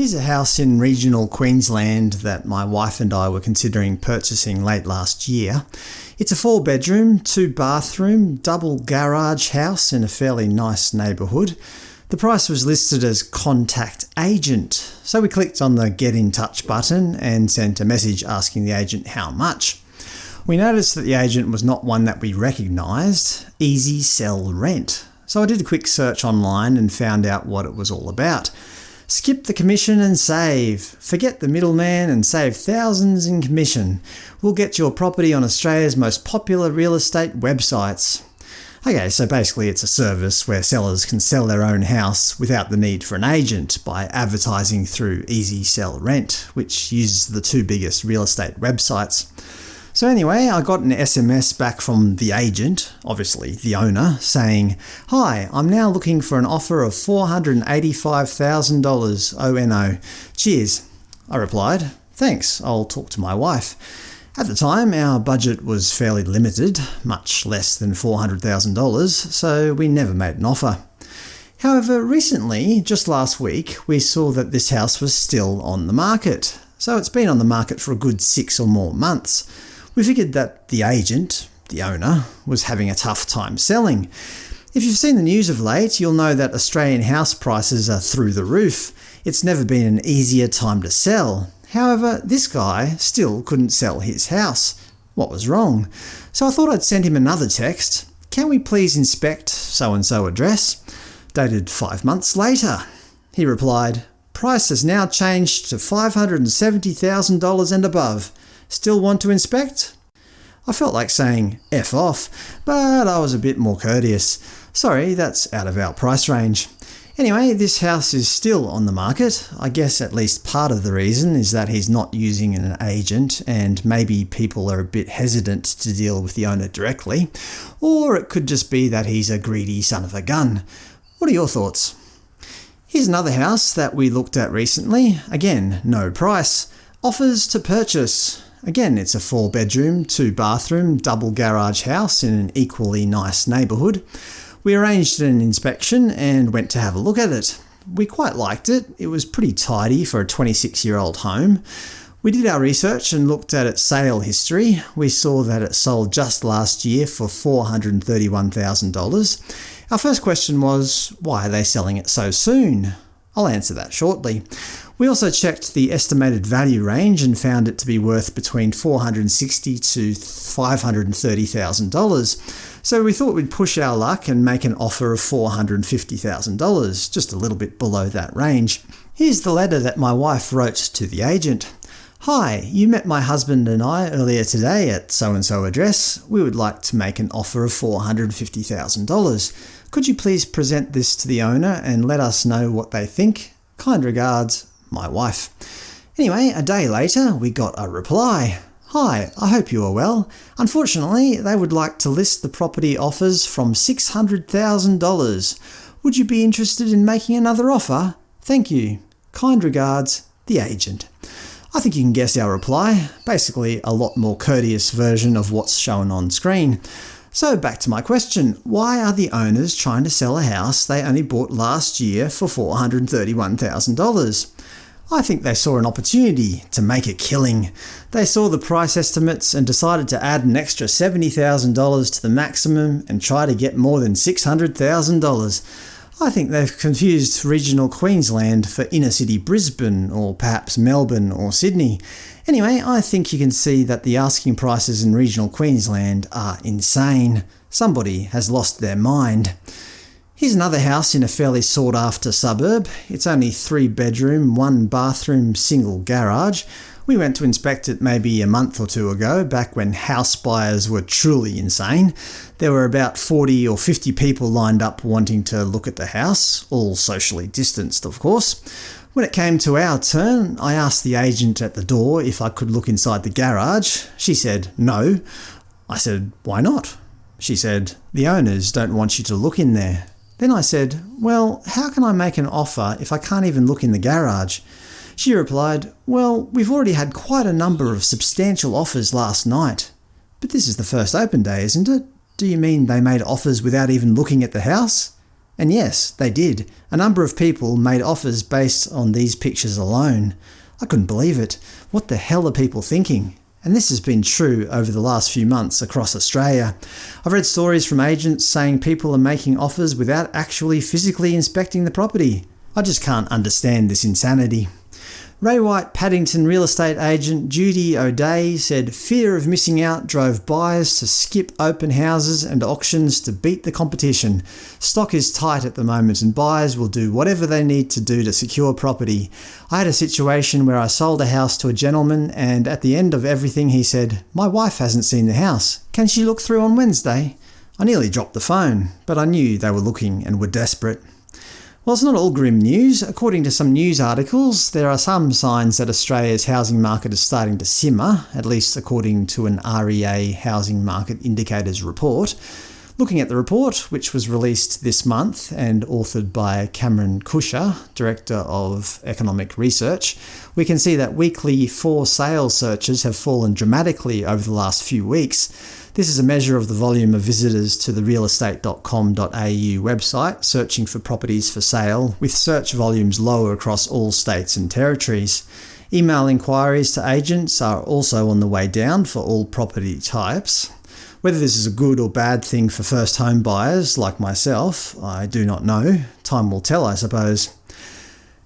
Here's a house in regional Queensland that my wife and I were considering purchasing late last year. It's a four bedroom, two bathroom, double garage house in a fairly nice neighbourhood. The price was listed as Contact Agent, so we clicked on the Get in Touch button and sent a message asking the agent how much. We noticed that the agent was not one that we recognised – Easy Sell Rent. So I did a quick search online and found out what it was all about. Skip the commission and save. Forget the middleman and save thousands in commission. We'll get your property on Australia's most popular real estate websites. Okay, so basically it's a service where sellers can sell their own house without the need for an agent by advertising through Easy Sell Rent, which uses the two biggest real estate websites. So anyway, I got an SMS back from the agent, obviously the owner, saying, Hi, I'm now looking for an offer of $485,000 ONO. Cheers. I replied, Thanks, I'll talk to my wife. At the time, our budget was fairly limited, much less than $400,000, so we never made an offer. However, recently, just last week, we saw that this house was still on the market. So it's been on the market for a good six or more months. We figured that the agent, the owner, was having a tough time selling. If you've seen the news of late, you'll know that Australian house prices are through the roof. It's never been an easier time to sell. However, this guy still couldn't sell his house. What was wrong? So I thought I'd send him another text. Can we please inspect so-and-so address? Dated five months later. He replied, Price has now changed to $570,000 and above. Still want to inspect? I felt like saying F off, but I was a bit more courteous. Sorry, that's out of our price range. Anyway, this house is still on the market. I guess at least part of the reason is that he's not using an agent and maybe people are a bit hesitant to deal with the owner directly. Or it could just be that he's a greedy son of a gun. What are your thoughts? Here's another house that we looked at recently. Again, no price. Offers to purchase. Again, it's a four-bedroom, two-bathroom, double garage house in an equally nice neighbourhood. We arranged an inspection and went to have a look at it. We quite liked it. It was pretty tidy for a 26-year-old home. We did our research and looked at its sale history. We saw that it sold just last year for $431,000. Our first question was, why are they selling it so soon? I'll answer that shortly. We also checked the estimated value range and found it to be worth between $460,000 to $530,000, so we thought we'd push our luck and make an offer of $450,000, just a little bit below that range. Here's the letter that my wife wrote to the agent. Hi, you met my husband and I earlier today at so-and-so address. We would like to make an offer of $450,000. Could you please present this to the owner and let us know what they think? Kind regards, my wife. Anyway, a day later we got a reply. Hi, I hope you are well. Unfortunately, they would like to list the property offers from $600,000. Would you be interested in making another offer? Thank you. Kind regards, the agent. I think you can guess our reply. Basically a lot more courteous version of what's shown on screen. So back to my question, why are the owners trying to sell a house they only bought last year for $431,000? I think they saw an opportunity to make a killing. They saw the price estimates and decided to add an extra $70,000 to the maximum and try to get more than $600,000. I think they've confused regional Queensland for inner city Brisbane, or perhaps Melbourne or Sydney. Anyway, I think you can see that the asking prices in regional Queensland are insane. Somebody has lost their mind. Here's another house in a fairly sought-after suburb. It's only three bedroom, one bathroom, single garage. We went to inspect it maybe a month or two ago, back when house buyers were truly insane. There were about 40 or 50 people lined up wanting to look at the house, all socially distanced of course. When it came to our turn, I asked the agent at the door if I could look inside the garage. She said no. I said, why not? She said, the owners don't want you to look in there. Then I said, well, how can I make an offer if I can't even look in the garage? She replied, well, we've already had quite a number of substantial offers last night. But this is the first open day, isn't it? Do you mean they made offers without even looking at the house? And yes, they did. A number of people made offers based on these pictures alone. I couldn't believe it. What the hell are people thinking? And this has been true over the last few months across Australia. I've read stories from agents saying people are making offers without actually physically inspecting the property. I just can't understand this insanity. Ray White Paddington real estate agent Judy O'Day said fear of missing out drove buyers to skip open houses and auctions to beat the competition. Stock is tight at the moment and buyers will do whatever they need to do to secure property. I had a situation where I sold a house to a gentleman and at the end of everything he said, my wife hasn't seen the house. Can she look through on Wednesday? I nearly dropped the phone, but I knew they were looking and were desperate. Well, it's not all grim news. According to some news articles, there are some signs that Australia's housing market is starting to simmer, at least according to an REA Housing Market Indicators report. Looking at the report, which was released this month and authored by Cameron Kusher, Director of Economic Research, we can see that weekly for sale searches have fallen dramatically over the last few weeks. This is a measure of the volume of visitors to the realestate.com.au website searching for properties for sale, with search volumes lower across all states and territories. Email inquiries to agents are also on the way down for all property types. Whether this is a good or bad thing for first home buyers like myself, I do not know. Time will tell, I suppose.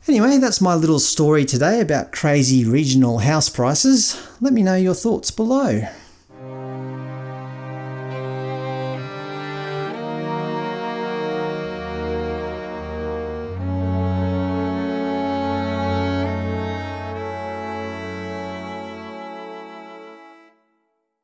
Anyway, that's my little story today about crazy regional house prices. Let me know your thoughts below.